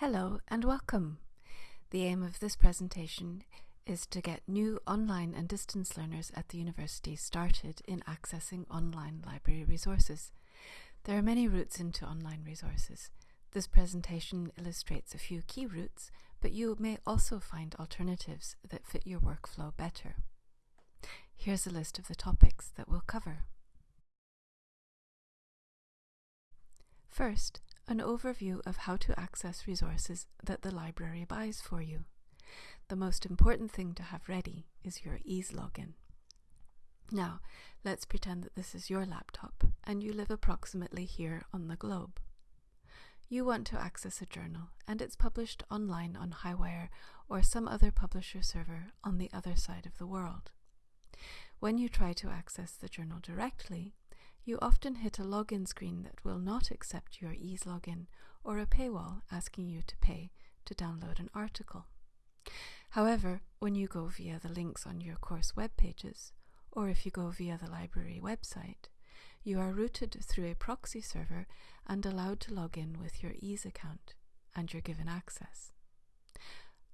Hello and welcome. The aim of this presentation is to get new online and distance learners at the university started in accessing online library resources. There are many routes into online resources. This presentation illustrates a few key routes, but you may also find alternatives that fit your workflow better. Here's a list of the topics that we'll cover. First, an overview of how to access resources that the library buys for you. The most important thing to have ready is your EASE login. Now, let's pretend that this is your laptop and you live approximately here on the globe. You want to access a journal and it's published online on Highwire or some other publisher server on the other side of the world. When you try to access the journal directly, you often hit a login screen that will not accept your EASE login or a paywall asking you to pay to download an article. However, when you go via the links on your course web pages, or if you go via the library website, you are routed through a proxy server and allowed to log in with your EASE account, and you're given access.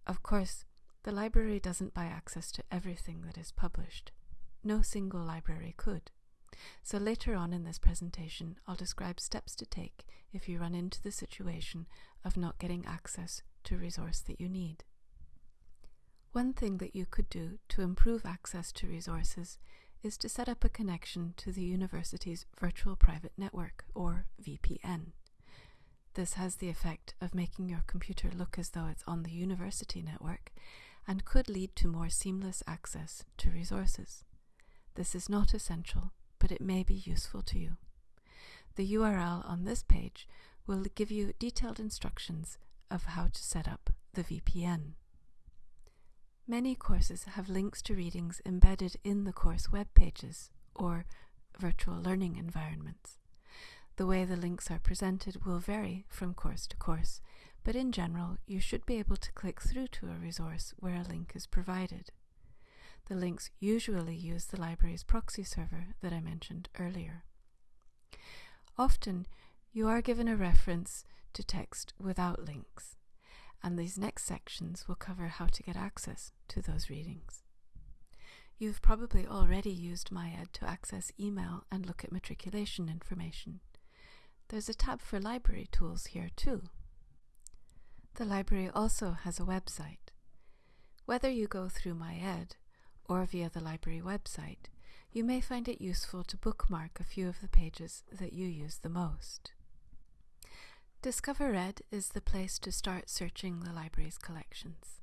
Of course, the library doesn't buy access to everything that is published. No single library could. So later on in this presentation, I'll describe steps to take if you run into the situation of not getting access to resource that you need. One thing that you could do to improve access to resources is to set up a connection to the university's Virtual Private Network, or VPN. This has the effect of making your computer look as though it's on the university network and could lead to more seamless access to resources. This is not essential, but it may be useful to you. The URL on this page will give you detailed instructions of how to set up the VPN. Many courses have links to readings embedded in the course web pages or virtual learning environments. The way the links are presented will vary from course to course, but in general, you should be able to click through to a resource where a link is provided. The links usually use the library's proxy server that I mentioned earlier. Often, you are given a reference to text without links, and these next sections will cover how to get access to those readings. You've probably already used MyEd to access email and look at matriculation information. There's a tab for library tools here too. The library also has a website. Whether you go through MyEd or via the library website, you may find it useful to bookmark a few of the pages that you use the most. DiscoverEd is the place to start searching the library's collections.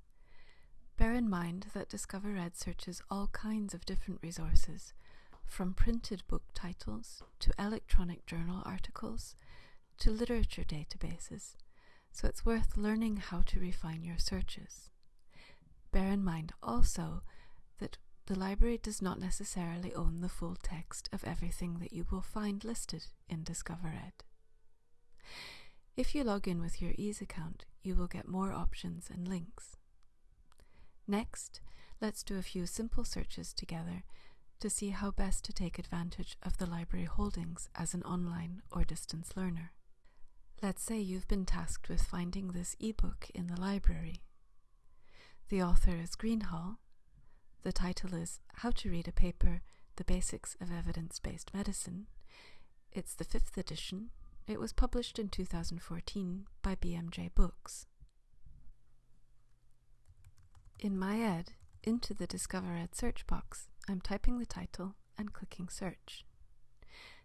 Bear in mind that DiscoverEd searches all kinds of different resources, from printed book titles to electronic journal articles to literature databases, so it's worth learning how to refine your searches. Bear in mind also the library does not necessarily own the full text of everything that you will find listed in DiscoverEd. If you log in with your EASE account, you will get more options and links. Next, let's do a few simple searches together to see how best to take advantage of the library holdings as an online or distance learner. Let's say you've been tasked with finding this ebook in the library. The author is Greenhalgh, the title is How to Read a Paper The Basics of Evidence Based Medicine. It's the fifth edition. It was published in 2014 by BMJ Books. In MyEd, into the DiscoverEd search box, I'm typing the title and clicking search.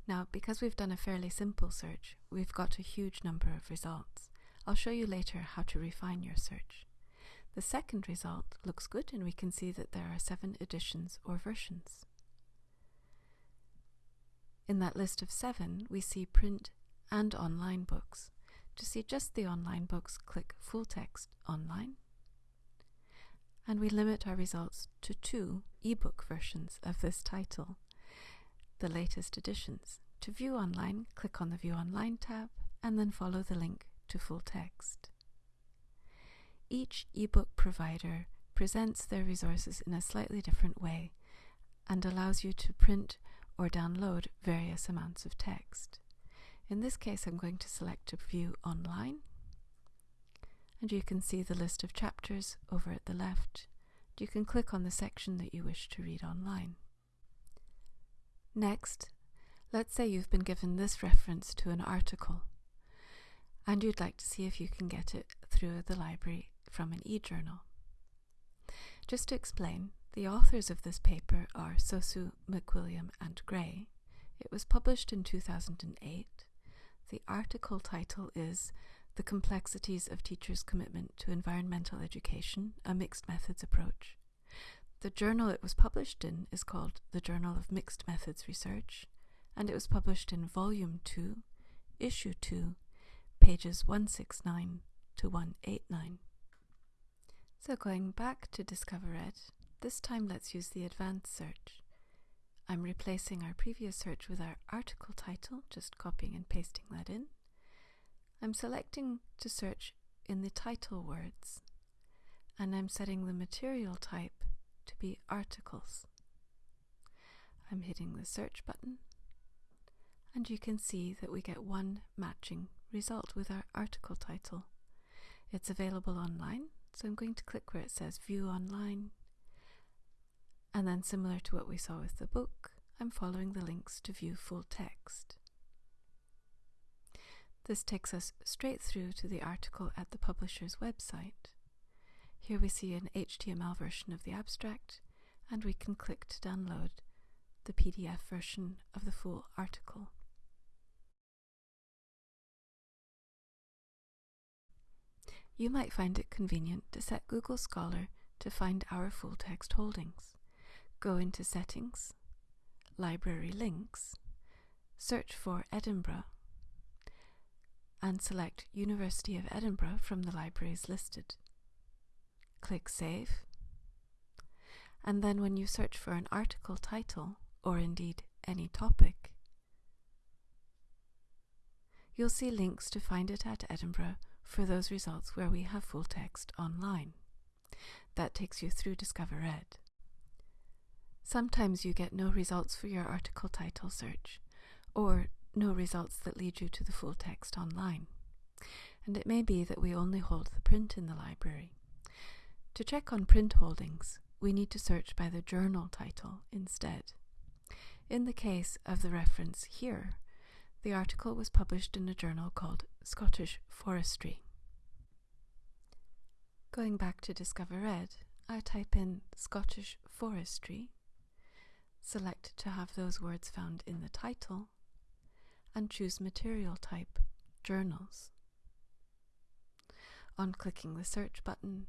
Now, because we've done a fairly simple search, we've got a huge number of results. I'll show you later how to refine your search. The second result looks good and we can see that there are seven editions or versions. In that list of seven, we see print and online books. To see just the online books, click Full Text Online. And we limit our results to two ebook versions of this title, the latest editions. To view online, click on the View Online tab and then follow the link to full text. Each ebook provider presents their resources in a slightly different way and allows you to print or download various amounts of text. In this case, I'm going to select to view online and you can see the list of chapters over at the left. You can click on the section that you wish to read online. Next, let's say you've been given this reference to an article and you'd like to see if you can get it through the library from an e-journal. Just to explain, the authors of this paper are Sosu, McWilliam and Gray. It was published in 2008. The article title is The Complexities of Teachers' Commitment to Environmental Education, a Mixed Methods Approach. The journal it was published in is called the Journal of Mixed Methods Research, and it was published in Volume 2, Issue 2, pages 169 to 189. So going back to Discover DiscoverEd, this time let's use the advanced search. I'm replacing our previous search with our article title, just copying and pasting that in. I'm selecting to search in the title words, and I'm setting the material type to be articles. I'm hitting the search button, and you can see that we get one matching result with our article title. It's available online, so I'm going to click where it says View Online. And then, similar to what we saw with the book, I'm following the links to view full text. This takes us straight through to the article at the publisher's website. Here we see an HTML version of the abstract, and we can click to download the PDF version of the full article. You might find it convenient to set Google Scholar to find our full text holdings. Go into Settings, Library Links, search for Edinburgh, and select University of Edinburgh from the libraries listed. Click Save, and then when you search for an article title, or indeed any topic, you'll see links to find it at Edinburgh for those results where we have full text online. That takes you through DiscoverEd. Sometimes you get no results for your article title search, or no results that lead you to the full text online. And it may be that we only hold the print in the library. To check on print holdings, we need to search by the journal title instead. In the case of the reference here, the article was published in a journal called Scottish Forestry. Going back to DiscoverEd, I type in Scottish Forestry, select to have those words found in the title, and choose material type Journals. On clicking the search button,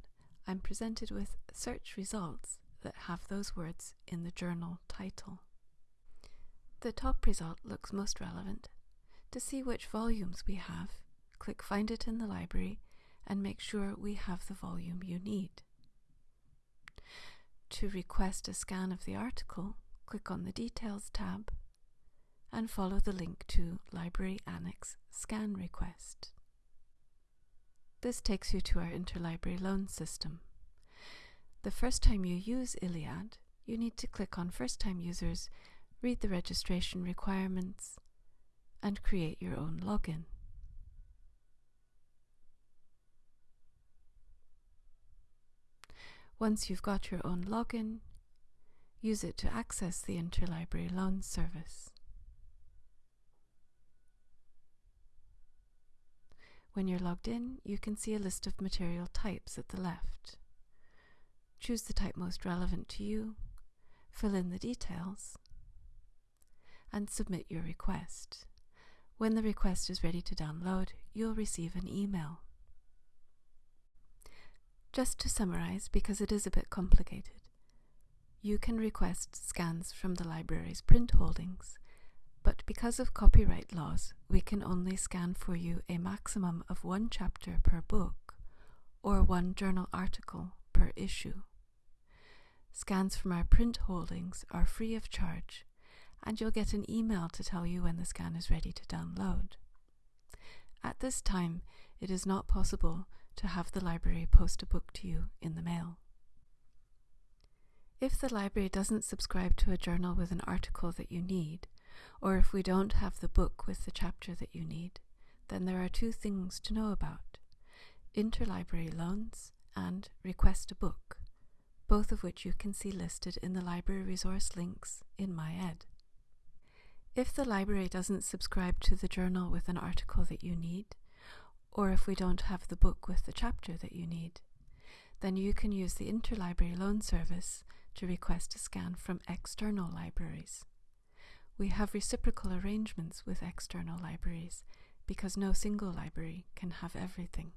I'm presented with search results that have those words in the journal title. The top result looks most relevant to see which volumes we have, click Find it in the library and make sure we have the volume you need. To request a scan of the article, click on the Details tab and follow the link to Library Annex Scan Request. This takes you to our interlibrary loan system. The first time you use ILLiad, you need to click on First Time Users, read the registration requirements, and create your own login. Once you've got your own login, use it to access the Interlibrary Loan Service. When you're logged in, you can see a list of material types at the left. Choose the type most relevant to you, fill in the details, and submit your request. When the request is ready to download, you'll receive an email. Just to summarize, because it is a bit complicated, you can request scans from the library's print holdings, but because of copyright laws, we can only scan for you a maximum of one chapter per book or one journal article per issue. Scans from our print holdings are free of charge and you'll get an email to tell you when the scan is ready to download. At this time, it is not possible to have the library post a book to you in the mail. If the library doesn't subscribe to a journal with an article that you need, or if we don't have the book with the chapter that you need, then there are two things to know about. interlibrary loans, and request a book, both of which you can see listed in the library resource links in MyEd. If the library doesn't subscribe to the journal with an article that you need, or if we don't have the book with the chapter that you need, then you can use the interlibrary loan service to request a scan from external libraries. We have reciprocal arrangements with external libraries because no single library can have everything.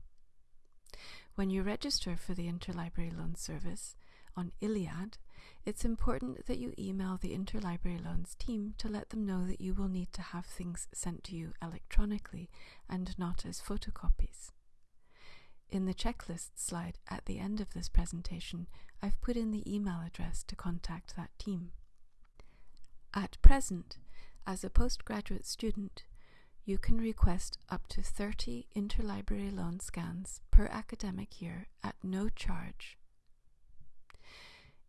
When you register for the Interlibrary Loan Service on ILLiad, it's important that you email the Interlibrary Loans team to let them know that you will need to have things sent to you electronically and not as photocopies. In the checklist slide at the end of this presentation, I've put in the email address to contact that team. At present, as a postgraduate student, you can request up to 30 interlibrary loan scans per academic year at no charge.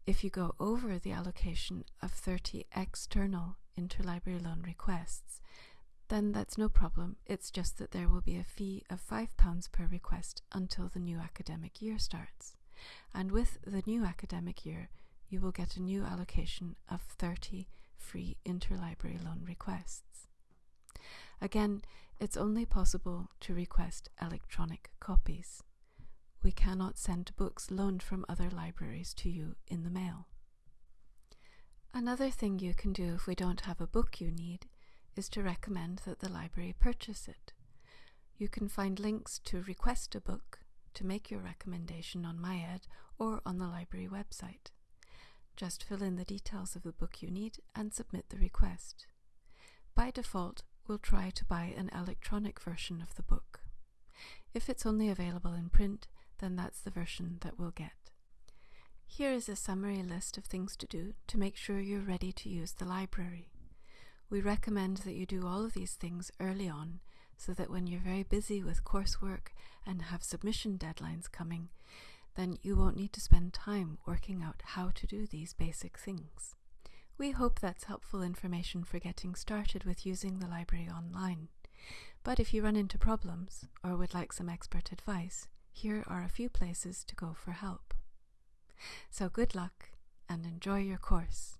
If you go over the allocation of 30 external interlibrary loan requests, then that's no problem. It's just that there will be a fee of £5 per request until the new academic year starts. And with the new academic year, you will get a new allocation of 30 free interlibrary loan requests. Again, it's only possible to request electronic copies. We cannot send books loaned from other libraries to you in the mail. Another thing you can do if we don't have a book you need is to recommend that the library purchase it. You can find links to request a book, to make your recommendation on MyEd or on the library website. Just fill in the details of the book you need and submit the request. By default, we'll try to buy an electronic version of the book. If it's only available in print, then that's the version that we'll get. Here is a summary list of things to do to make sure you're ready to use the library. We recommend that you do all of these things early on so that when you're very busy with coursework and have submission deadlines coming, then you won't need to spend time working out how to do these basic things. We hope that's helpful information for getting started with using the library online. But if you run into problems or would like some expert advice, here are a few places to go for help. So good luck and enjoy your course.